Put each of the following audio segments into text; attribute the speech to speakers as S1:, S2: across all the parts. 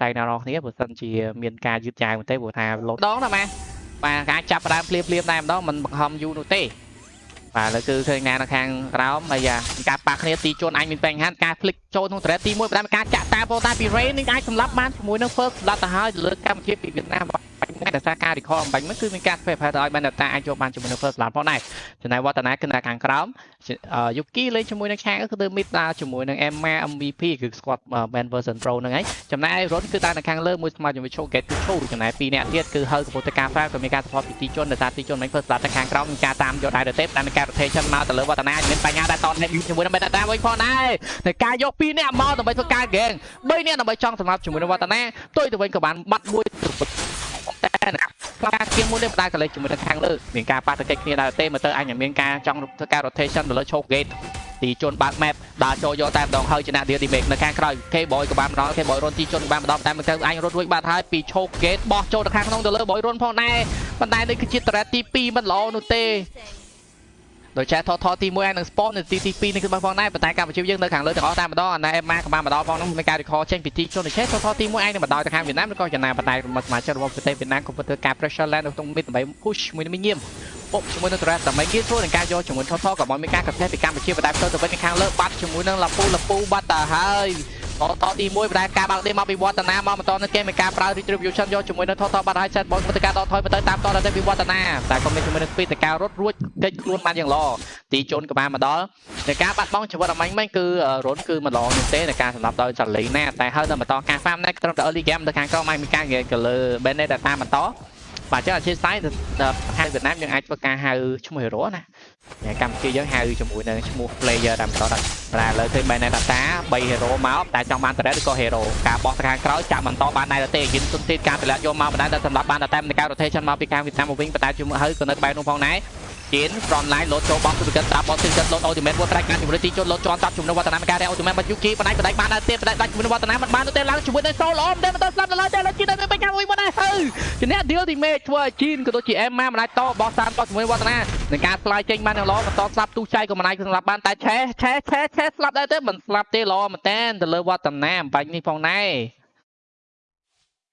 S1: ធ្យាអ្នកនរគ្នាបើសិនជាមានការយឺតយ៉ាវមែនទេព្រោះថាលោដងណាម៉ាបាទការចាប់ផ្ដើមភ្លាមភ្លាមតែម្ដងមិនបង្ខំយូរនោះទេបាទឥឡូវគឺឃើញណានៅខាងក្រោមហើយយ៉ាការប៉ះគ្នាទីជួនអញមានបញ្ហាការ flick ចូលក្នុងត្រេតទី1បណ្ដាការចាក់តាប៉ុន្តែពី Rain នឹងអាចសម្លាប់បានជាមួយនឹង first សម្លាប់ទៅហើយលើកម្ពុជាពីវៀតណាមបាញ់តែ ដោយសារការ recall អំបញ្ញមិនគឺមានការធ្វើប្រហែលឲ្យបានតាអាចយកបានជាមួយនឹង first ឡានផងដែរចំណែកវឌ្ឍនាគឺនៅខាងក្រោមយុគីលេងជាមួយនឹងឆាងគឺទៅ mid ដើរជាមួយនឹង Emma MVP គឺ squad band version pro ហ្នឹងហើយចំណែក Ron គឺដើរនៅខាងលើមួយស្មើជាមួយ Showgate គឺឈូចំណែកពីរអ្នកទៀតគឺហើកំពុងតែការ file ក៏មានការ support ពីទីជនដោយសារទីជនមិន first ឡានទៅខាងក្រោមមានការតាមយកដែរទៅទេតែមានការ rotation មកទៅលើវឌ្ឍនាមានបញ្ហាដែរតតជាមួយនឹង Beta វិញផងដែរในការយកពីរអ្នកមកដើម្បីធ្វើការ gang 3អ្នកដើម្បីចង់សម្រាប់ជាមួយនឹងវឌ្ឍនាទុយទៅវិញក៏បានបាត់មួយតែ ណាខ្លាជាងមួយនេះបដាកលេចជាមួយនឹងខាងលើមានការប៉ះទង្គិចគ្នាដែរទេមើលទៅអញមានការចង់ធ្វើការ rotation ទៅលើ choke gate ទីជន់បាក់ map ដើរចូលយកតែម្ដងហើយចំណាក់ deal remake នៅខាងក្រោយ K boy ក៏បានម្ដង K boy រុនទីជន់ក៏បានម្ដងតែមើលទៅអញរត់រួចបាត់ហើយពី choke gate បោះចូលទៅខាងក្នុងទៅលើ boy រុនផងដែរប៉ុន្តែនេះគឺជាតរ៉េតទី2មិនល្អនោះទេ ដោយចែថតថតទី1ហើយនឹង spot នៅទីទី2នេះគឺបងផងដែរប៉ុន្តែកម្ពុជាយើងនៅខាងលើទាំងអស់តែម្ដងអាណែអេម៉ាក៏បានម្ដងផងនោះមានការ record ចេញពីទីជនដូចចេះថតថតទី1ឯងនឹងម្ដងទៅខាងវៀតណាមឬក៏ចំណាប៉ុន្តែមកសមាជិករបស់ប្រទេសវៀតណាមក៏ធ្វើការ pressure land នៅក្នុង mid ដើម្បី push មួយនឹងញៀមពុកជាមួយនឹង Torres ដើម្បីគេធ្វើនឹងការយកជាមួយថតថតក៏មកមានការកត់ពីកម្ពុជាបណ្ដាផ្ទើទៅវិញខាងលើបាត់ជាមួយនឹងលាពូលាពូបាត់ទៅហើយ បតទី1បណ្ដាការបាល់ទេមកពីវឌ្ឍនាមកបន្តនៅគេមានការប្រើ retribution យកជាមួយនៅថតតបាត់ហើយសេតបងធ្វើការដកថយទៅតាមតដល់ទៅវិវឌ្ឍនាតែក៏មានជាមួយនឹងពីតការរត់រួចគេចខ្លួនបានយ៉ាងល្អទីជូនក៏បានមកដល់នៃការបាត់បង់ជីវិតអមាញ់មិញគឺរុនគឺមិនល្អមែនទេនៃការសម្លាប់ដោយចាលីណាតែហើយនៅបន្តការហ្វាមនេះត្រឹមតែ early game ទៅខាងក្រោមអាចមានការងារទៅលើ Bennett ដែលតាមបន្ត បាទចឹងអធិស្ឋានហៅវៀតណាមយើងអាចធ្វើការហៅឈ្មោះ hero ណាកម្ពុជាយើងហៅជាមួយនឹងឈ្មោះ player តាមបន្តដល់តែឥឡូវឃើញ Bennett Data 3 hero មកតែចង់បាន turret ឬក៏ hero ការបោះទៅខាងក្រោយចាក់បន្តបានដែរទេយិនទុនទីការតម្លាក់យកមកបណ្ដាតែសម្រាប់បានតែในការ rotation មកពីខាងវៀតណាមមកវិញប៉ុន្តែជាមួយហើយក៏នៅក្បែរនោះផងដែរ ជៀន front line លោតចូលបោះសុគិតត្រាប់បោះសុគិតលោត ultimate មួយប្រាច់ការជំរឿទីជន់លោតជន់តាប់ជំនួសវឌ្ឍនាការរែ ultimate បាត់យុគីបណ្ដាច់បណ្ដាច់បានដែរទៀតបណ្ដាច់ដាច់ជំនួសវឌ្ឍនាមិនបានទេឡើងជាមួយនឹង soul ល្អមិនទេមិនទៅស្លាប់ដល់ទេលើជៀនតែមានបញ្ហាមួយមកដែរហើយជំនះ deal ultimate ធ្វើឲ្យជៀនក៏ដូចជា Emma មិនអាចតបោះតាមតជាមួយវឌ្ឍនានឹងការស្លាយចេញបានយ៉ាងល្អបន្តស្លាប់ទូចៃក៏មិនអាចស្លាប់បានតែឆេះឆេះឆេះឆេះស្លាប់ដែរទេមិនស្លាប់ទេល្អមែនតើទៅលើវឌ្ឍនាអំបញ្ញនេះផងដែរ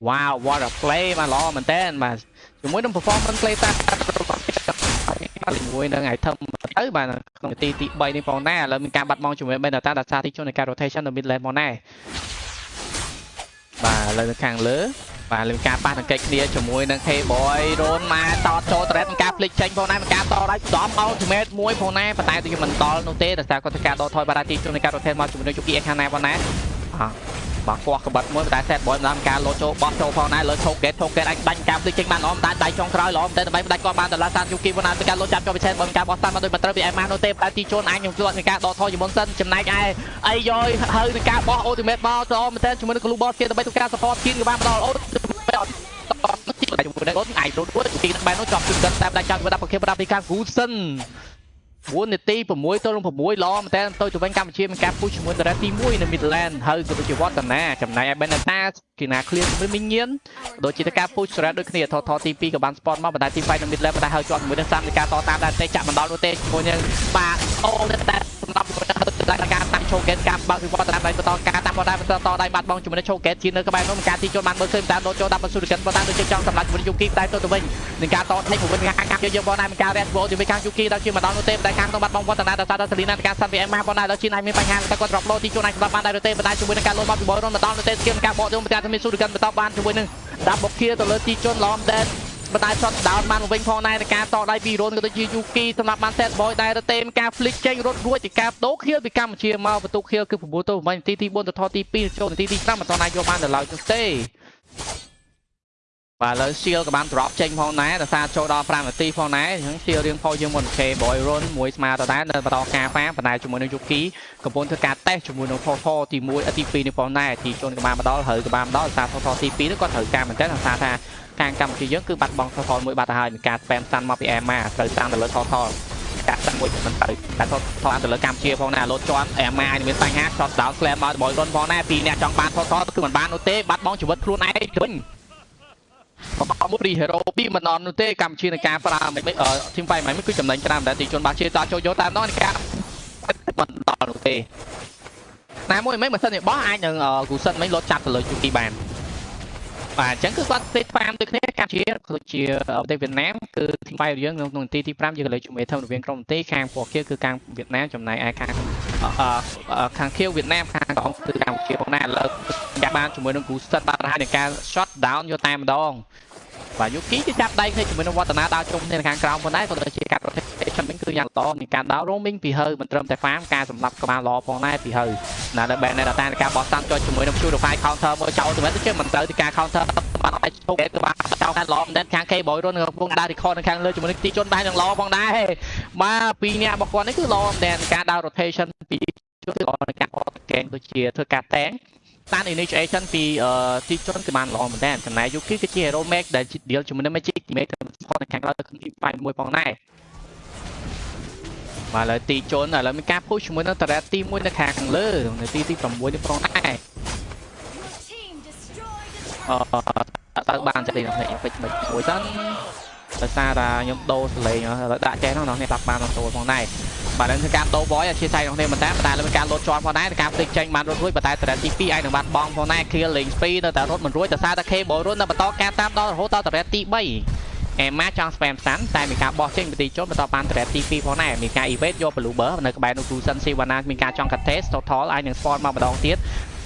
S1: Wow what a play មកល្អមែនតើបាទជាមួយនឹង performance play តា ជាមួយនឹង item ទៅបាទក្នុងនាទីទី3នេះផងដែរឥឡូវមានការបាត់បង់ជាមួយ Benata ដោយសារទីជននៃការ rotation នៅ mid lane ផងដែរបាទឥឡូវនៅខាងលើបាទលើការប៉ះនឹងកិច្ចគ្នាជាមួយនឹង K-boy រ៉ូនមកតតចូល threat នឹងការ flick ចេញផងដែរនឹងការតដៃសំ ultimate មួយផងដែរប៉ុន្តែទៅមិនដល់នោះទេដោយសារគាត់ធ្វើការដកថយបាត់ទីជននៃការ rotate មកជាមួយនឹង Yuki ខាងណាផងដែរបាទ បាទគោះក្បិតមួយតែ set boy ម្ដងការលោចូលបោះចូលផងដែរលើឈោកកេតឈោកកេតអាចដាច់ការភ្លេចចេញបានល្អតែដៃចុងក្រោយល្អតែដើម្បីផ្ដាច់គាត់បានតឡាសានយូគីវណាទៅការលោចាប់ចូលពិសេសបើការបោះស្តាន់មកដោយមិនត្រូវពីអេម៉ាណូទេតែទីជូនអាចខ្ញុំជួយនឹងការដកថយជាមុនសិនចំណែកឯអីយ៉យហើយនឹងការបោះ ultimate មកទៅមែនតើជាមួយនឹង Glue Boss គេដើម្បីធ្វើការ support គៀនក៏បានមកដល់ ultimate ជាមួយនឹងអូនអាចរត់រួចទីបែរនោះចប់ជិះតែដាច់ចាប់ដាក់ប្រខេបដាក់ពីខាង Gusen 4នាទី6ទល់នឹង6ល្អមែនតើទៅទៅវិញកម្ពុជាមានការពុះជាមួយតារ៉េទី1នៅ Midland ហើយក៏ដូចជាវត្តនាចំណែកឯ Beneta គេណា clear ជាមួយមីញៀនដូចជាការពុះសារ៉ាដូចគ្នាថតថតទី2ក៏បាន spot មកប៉ុន្តែទី5នៅ Midland ប៉ុន្តែហើយជាប់ជាមួយនឹងសាមនៃការតតាមដែរទេចាក់មិនដល់នោះទេជាមួយនឹងបាទអូតែសម្រាប់ជាមួយ នឹងការតាម showcase ការបើកវិវត្តតាមដៃបន្តការតាមបន្តបន្តតដៃបាត់បង់ជាមួយនឹង showcase ជានៅក្បែរនោះការទីចូលបានមើលឃើញតាមដោចូលដាក់បសុរិកិនបន្តដូចជាចង់សម្រាប់ជាមួយយុគីតែទៅទៅវិញនឹងការតថេកមួយខាងខាងយើងបងដែរមានការ red ball ជាមួយខាងយុគីដល់ជាមកដល់នោះទេតែខាងក្នុងបាត់បង់វត្តនាដល់សារសេលីណាការសាន់ពីអេម៉ាបងដែរដល់ជាអាចមានបញ្ហាតែគាត់ drop low ទីចូលអាចសម្រាប់បានដែរទេបណ្ដាជាមួយនឹងការលោតមកពីបយរុនមកដល់នោះទេស្គីមការបកយកមកតែមានសុរិកិនបន្តបានជាមួយនឹងដាក់បុកគៀទៅលើទីជន់ឡំដែន បណ្ដាយ shot down បានវិញផងដែរនៃការតដៃពីរ៉ូនក៏ដូចជាយូគីសម្រាប់បាន set boy ដែររទេមការ flick ចេញរត់រួចពីការដូខៀលពីកម្ពុជាមកបន្ទុកខៀលគឺ9ទល់8នាទីទី4ទៅថតទី2ចូលនាទីទី5មិនទាន់អាចយកបានដល់ឡើយទេបាទឥឡូវ seal ក៏បាន drop ចេញផងដែរដោយសារចូលដល់5នាទីផងដែរអញ្ចឹង seal រៀងផុសយើងមុន K boy run មួយស្មើទៅដែរនៅបន្តការហ្វាបណ្ដាយជាមួយនឹង Yuki កំពុងធ្វើការតេស្តជាមួយនឹង Photo ទី1ទី2នេះផងដែរទីជន់ក៏បានមកដល់ហើយក៏បានមកដល់ដោយសារ Photo ទី2នេះគាត់ត្រូវការមែនទែនដោយសារថា ខាងកម្ពុជាយើងគឺបាត់បង់ Toto មួយបាត់ទៅហើយមានការ spam ស្តាន់មកពី Emma ត្រូវតាមទៅលើ Toto កាត់តាមមួយមិនទៅតែថតថតទៅលើកម្ពុជាផងដែរលោតជាន់អេម៉ាមានបញ្ហា shot down slam មកបយរុនផងដែរពីរអ្នកចង់បានថតថតគឺមិនបាននោះទេបាត់បង់ជីវិតខ្លួនឯងវិញបបមួយ hero ពីមិនអត់នោះទេកម្ពុជានឹងការប្រើមិនធីមបៃមិនគឺចំណេញច្រើនតែទីជនបាជាតចូលយកតាមនោះការមិនដល់នោះទេណាមួយមិនមិនសិនបោះអាចនឹងគូសិនមិនលោតចាប់ទៅលើជូគីបាន បាទអញ្ចឹងគឺគាត់ទេតាមដូចគ្នាកម្ពុជាគឺជាប្រទេសវៀតណាមគឺទី5របស់យើងក្នុងនីតិទី5យើងក៏លើជាមួយធំរវាងក្រុមនីតិខាងពណ៌ខៀវគឺខាងវៀតណាមចំណែកឯខាងខាងខៀវវៀតណាមខាងក្រហមគឺកម្ពុជាផងដែរឥឡូវចាប់បានជាមួយនឹងគ្រូសិតបាទហើយនឹងការ shot down យកតែម្ដង បាទយូគីគឺចាប់ដៃគ្នាជាមួយនឹងវឌ្ឍនាដើរជុំគ្នាខាងក្រោមផងដែរក៏ដូចជាការ rotation វិញគឺយ៉ាងល្អនៃការដើរ roaming ពីហើមិនត្រឹមតែ farm ការសម្លាប់ក្បាលល្អផងដែរពីហើណាដល់ ban នៅតាការបោះតាំងចុចជាមួយនឹង purify counter មួយចោលទៅវិញទៅជាមិនត្រូវទីការ counter បាត់ឲ្យជោគគឺបានចោលខាងល្អមែនខាង K boy រុនកំពុងដើរ record នៅខាងលើជាមួយនឹងទីជន់ដែរនឹងល្អផងដែរបាទពីរនាក់របស់គាត់នេះគឺល្អមែនការដើរ rotation ពីជួនល្អในការអត់កេងដូចជាធ្វើការតែង តាន initiation ពីទីជនគឺបានល្អមែនតើចំណែក Yuki គឺជា hero make ដែល deal ជាមួយនឹង Magic teammate ទៅផុតនៅខាងក្រោយទៅទី5មួយផងដែរបាទឥឡូវទីជនឥឡូវមានការ push ជាមួយនឹង turret ទី1នៅខាងលើនៅទីទី6នេះផងដែរអឺទៅបានចិត្តនេះនេះពេជ្រមិនមួយសិនដោយសារតែខ្ញុំដូរសលេងដាក់ចេះហ្នឹងនេះតាប់បានទទួលផងដែរ បាទនឹងគឺការដូរបយអធិស្ឋានរបស់គ្នាមិនតែតែលើការលោតជាប់ផងដែរការផ្ទៃចេញបានរត់រួចប៉ុន្តែតរ៉េតទី2ឯងនឹងបានបងផងដែរ kill លេង speed នៅតែរត់មិនរួចដោយសារតែ K បយរត់នៅបន្តការតាមដល់រហូតដល់តរ៉េតទី3អេម៉ាចង់ spam សាន់តែមានការបោះចេញពីទីចូលបន្តបានតរ៉េតទី2ផងដែរមានការ evade យក blue bar នៅក្បែរនោះ Cruisen Sivana មានការចង់ contest total អាចនឹង spawn មកម្ដងទៀត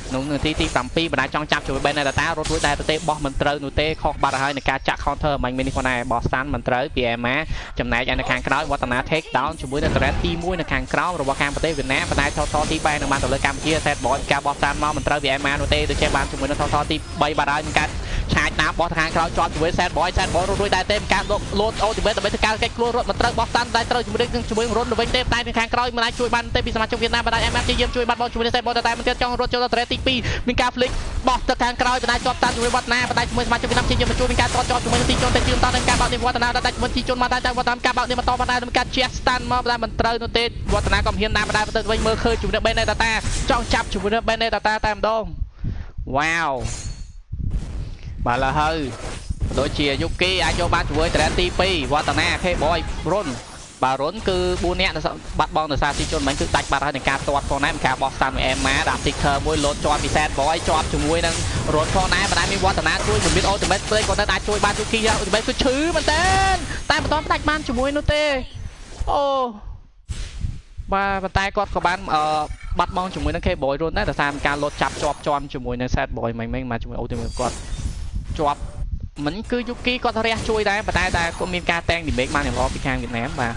S1: ក្នុងនាទីទី7បណ្ដាចង់ចាប់ជួយ Ben Data រត់រួចតែទៅទេបោះមិនត្រូវនោះទេខុសបាត់ហើយនឹងការចាក់ counter មិញនេះផងដែរបោះ stand មិនត្រូវពី Emma ចំណែកឯនៅខាងក្រោយវឌ្ឍនា take down ជាមួយនឹង threat ទី1នៅខាងក្រោមរបស់ខាងប្រទេសវៀតណាមបណ្ដាថតទី3នឹងបានទៅលើកម្ពុជា set boy ការបោះ stand មកមិនត្រូវពី Emma នោះទេដូចជាបានជាមួយនឹងថតទី3បាត់ហើយនឹងការ ឆាយតាមបោះខាងក្រោយជាប់ជាមួយ set boy set boy រត់រួចតែទេការលោត ultimate ដើម្បីធ្វើការកិច្ចខ្លួនរត់មិនត្រូវបោះ stand តែត្រូវជាមួយនឹងជាមួយរុនទៅវិញទេតែនៅខាងក្រោយមិនអាចជួយបានទេពីសមាជិកវៀតណាមបណ្ដា Emma ជាយាមជួយបាត់បោះជាមួយនឹង set boy តែមិនទៀតចង់រត់ចូលដល់ threat ទី2មានការ flick បោះទៅខាងក្រោយបណ្ដាជាប់តាន់ជាមួយវឌ្ឍនាបណ្ដាជាមួយសមាជិកវៀតណាមជាយាមជួយមានការតតជាប់ជាមួយនឹងទីជនតែជឿនតនឹងការបោកនេះវឌ្ឍនាដាច់ជាមួយទីជនមកតែតែវឌ្ឍនាការបោកនេះបន្តបណ្ដានឹងការជះ stand មកបណ្ដាមិនត្រូវនោះទេវឌ្ឍនាក៏ហ៊ានណាបណ្ដាទៅវិញមើលឃើញជាមួយនឹង Bennett Tata ចង់ចាប់ជាមួយនឹង Bennett Tata តែម្ដងវ៉ាវ បាទឡើយហើយដូចជាយុគីអាចយកបានជាមួយត្រែនទី2វឌ្ឍនា K boy រុនបាទរុនគឺ4នាក់បាត់បង់ដោយសារទីជនមិញគឺដាច់បាត់ហើយនឹងការទាត់ផងដែរការបោះស្តានមួយអេម៉ាដាក់ sticker មួយលោតជាប់ពី set boy ជាប់ជាមួយនឹងរុនផងដែរបណ្ដាមានវឌ្ឍនាជួយជំរាប ultimate play គាត់ទៅអាចជួយបានយុគី ultimate គឺឈឺមែនតើតែមិនទាន់ដាច់បានជាមួយនោះទេអូបាទប៉ុន្តែគាត់ក៏បានអឺបាត់បង់ជាមួយនឹង K boy រុនដែរដោយសារការលោតចាប់ជាប់ជាប់ជាមួយនឹង set boy មិញមិញមកជាមួយ ultimate គាត់ ជាប់មិនគឺយុគីគាត់រះជួយដែរប៉ុន្តែតែគាត់មានការតែង damage បានយ៉ាងល្អពីខាងវៀតណាមបាទ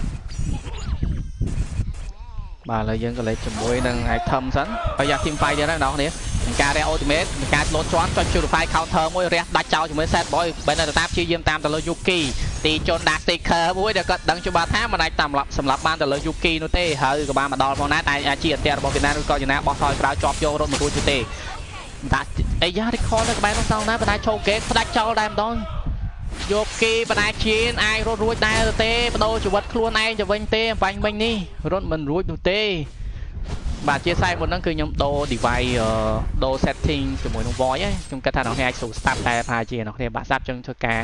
S1: បាទឥឡូវយើងក៏លេខជាមួយនឹង item សិនហើយយ៉ា team fight ទៀតណាបងប្អូនមានការរះ ultimate មានការលោតជាន់ចុច purify counter មួយរះដាច់ចោលជាមួយ set boy បែរនៅតាព្យាយាមតាមទៅលើ Yuki ទីជន់ដាក់ sticker មួយដែលគាត់ដឹងច្បាស់ថាមិនអាចតាមសម្រាប់បានទៅលើ Yuki នោះទេហើយក៏បានមកដល់ផងដែរតែអាជីអន្តររបស់វៀតណាមឬក៏យ៉ាងណាបោះថយក្រោយជាប់យករត់មករួចទេ ដាក់អីយ៉ា record នៅក្បែរនោះសងណាបណ្ដាចូលគេផ្ដាច់ចោលដែរម្ដងយកគេបណ្ដាជៀនអាចរត់រួចដែរទេបដូរជីវិតខ្លួនឯងទៅវិញទេបាញ់មិញនេះរត់មិនរួចនោះទេបាទជាខ្សែមុនហ្នឹងគឺខ្ញុំដូរ device ដូរ setting ជាមួយនឹង voice ខ្ញុំគិតថាអ្នកនេះអាចស្រួលស្ដាប់តែប្រហែលជាអ្នកនេះបាក់ស្ដាប់ចឹងធ្វើការ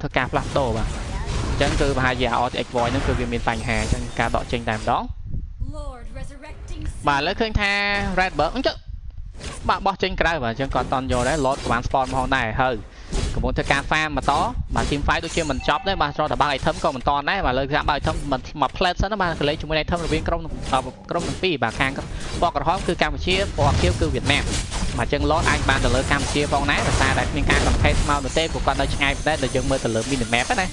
S1: ធ្វើការផ្លាស់ប្ដូរបាទអញ្ចឹងគឺប្រហែលជា RTX voice ហ្នឹងគឺវាមានបញ្ហាអញ្ចឹងការដកចេញតែម្ដងបាទឥឡូវឃើញថា Redbird អញ្ចឹង បាទបោះចេញក្រៅបាទអញ្ចឹងគាត់តន់យកដែរ load ក៏បាន spawn ផងដែរហើយកំពុងធ្វើការ farm បន្តបាទ team fight ដូចជាមិនចប់ទេបាទស្រកតបើ item ក៏មិនតន់ដែរបាទលើថាបើ item មិនមក plate សិនបាទកលេចជាមួយ item រវាងក្រុមក្រុមទាំងពីរបាទខាងពណ៌ក្រហមគឺកម្ពុជាពណ៌ខៀវគឺវៀតណាមបាទអញ្ចឹង load អាចបានទៅលើកម្ពុជាផងដែរដោយសារតែមានការ compete មកនោះទេព្រោះគាត់នៅឆ្ងាយប៉ុន្តែដែលយើងមើលទៅលើ mini map ណា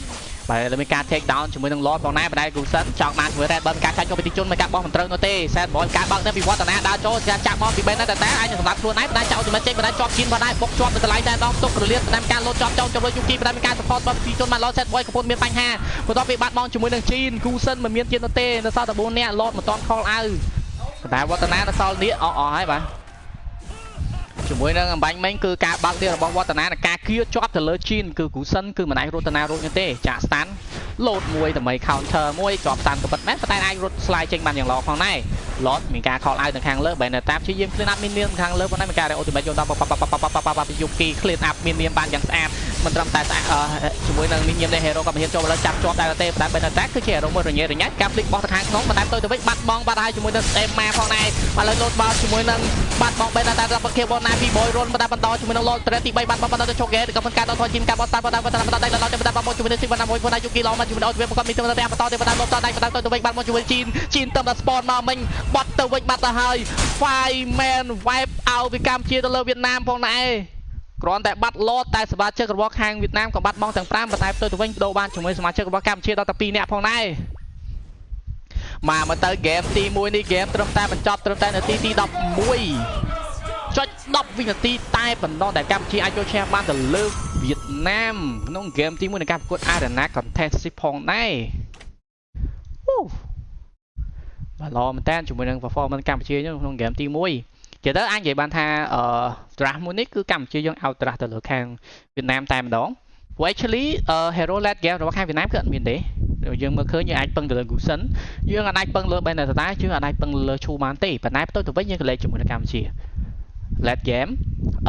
S1: បាទលើមានការ take down ជាមួយនឹង Lord ផងដែរបណ្ដៃ Gusen ចង់បានជាមួយ Red Burn ការចាច់ចូលពីទីជនមិនការបោះមិនត្រូវនោះទេ Set Boy ការបើកទៅពីវត្តនាដើរចូលការចាក់មកពីបេនតែតែអាចសម្រាប់ខ្លួនឯងបណ្ដៃចោលជំនិតចេញបណ្ដៃជាប់ជិនបណ្ដៃបុកជាប់នៅកន្លែងតែដងទុករលៀតតាមការលោតជាប់ចោលចូលយូគីបណ្ដៃមានការ support របស់ទីជនបាន Lord Set Boy កំពុងមានបញ្ហាបន្ទាប់ពីបាត់បង់ជាមួយនឹងជីន Gusen មិនមានជាតិនោះទេនៅសល់តែ4នាក់ Lord មិនទាន់ call អៅបណ្ដៃវត្តនានៅសល់នេះអស់អស់ហើយបាទ ជាមួយនឹងអំបញ្ញមិញគឺការបើកទៀតរបស់វឌ្ឍនានិងការគៀជាប់ទៅលើជីនគឺគ្រូសិនគឺមិនអាចរត់តាណារួចទេចាក់ស្តាន់លោតមួយដើម្បី counter មួយជាប់ស្តាន់ក៏ប៉ុតមែនប៉ុន្តែអាចរត់ slide ចេញបានយ៉ាងល្អផងដែរ lot មានការ call out នៅខាងលើបែរនៅតាមព្យាយាម clean up មានមានខាងលើប៉ុន្តែមានការ ultimate យកដល់ប៉ប៉ប៉ប៉ប៉ប៉ប៉យុគី clean up មានមានបានយ៉ាងស្អាត មិនត្រឹមតែស្អាតអឺជាមួយនឹងមីញៀមនៃ hero ក៏មិនហ៊ានចូលមកលើចាប់ជាប់ដែរទេតែបែរតែគឺជា hero មួយរញ៉េរញ៉ាច់ការ flick បោះទៅខាងក្នុងបន្តែទៅទៅវិញបាត់បង់បាត់ហើយជាមួយនឹង stem មកផងដែរបាទលើ load ball ជាមួយនឹងបាត់បង់បែរតែដល់ប្រគៀបបណាពី boy run បន្តបន្តជាមួយនឹង load threat ទី3បាត់បង់បន្តទៅ choke ក៏មិនការដល់ថយជីមការបោះតាមបន្តបន្តបន្តតែដល់ទៅបន្តមកជាមួយនឹង Sivana មួយផងដែរយុគីឡងមកជាមួយនឹង OTV គាត់មានទៅបន្តបន្តទៅបន្តបន្តតែបន្តទៅវិញបាត់មកជាមួយជីនជីនទៅដល់ spawn មកមិញបាត់ទៅវិញបាត់ទៅហើយ five man wipe out ពីកម្ពុជាទៅលើវៀតណាមផងដែរ គ្រាន់តែបាត់ឡតតែសមាជិករបស់ខាងវៀតណាមក៏បាត់បង់ទាំង5ប៉ុន្តែផ្ទុយទៅវិញបដូរបានជាមួយសមាជិករបស់កម្ពុជាដល់តែ2នាក់ផងដែរមកមកទៅហ្គេមទី1នេះហ្គេមត្រឹមតែបញ្ចប់ត្រឹមតែនាទីទី11ចុច10វិនាទីតែបន្តតែកម្ពុជាអាចយកឈ្នះបានទៅលើវៀតណាមក្នុងហ្គេមទី1នៃការប្រកួត Arena Contest ផងដែរអូបាទល្អមែនតើជាមួយនឹង performance កម្ពុជាក្នុងហ្គេមទី1 ជាទៅអាចនិយាយបានថាអឺ draft មួយនេះគឺកម្ពុជាយើង out draft ទៅលើខាងវៀតណាមតែម្ដងព្រោះ actually hero led game របស់ខាងវៀតណាមគឺអត់មានទេយើងមើលឃើញយើងអាចពឹងទៅលើ Gusen យើងអាចពឹងលើ Benetata យើងអាចពឹងលើ Chu បានទេប៉ុន្តែផ្ទុយទៅវិញយើងក៏លេខជាមួយនឹងកម្ពុជា led game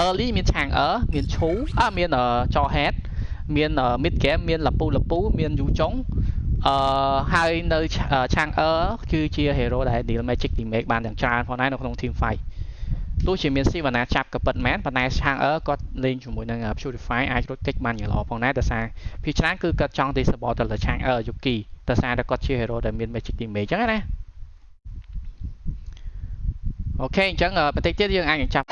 S1: early មានឆាងអឺមានឈូអើមានច head មាន mid game មានលពូលពូមានយូចុងអឺហើយនៅឆាងអឺគឺជា hero ដែល deal magic remake បានយ៉ាងច្រើនផងដែរនៅក្នុង team fight ទោះជាមានស៊ីវណ្ណាចាប់ក៏ពិតមែនប៉ុន្តែឆាងអឺគាត់លេងជាមួយនឹង Purify អាចរត់គេចបានយ៉ាងល្អផងដែរដោយសារភាគច្រើនគឺគាត់ចង់ disable ទៅលើឆាងអឺយុគីដោយសារតែគាត់ជា hero ដែលមាន magic damage អញ្ចឹងណាអូខេអញ្ចឹងបន្តិចទៀតយើងអាចចាប់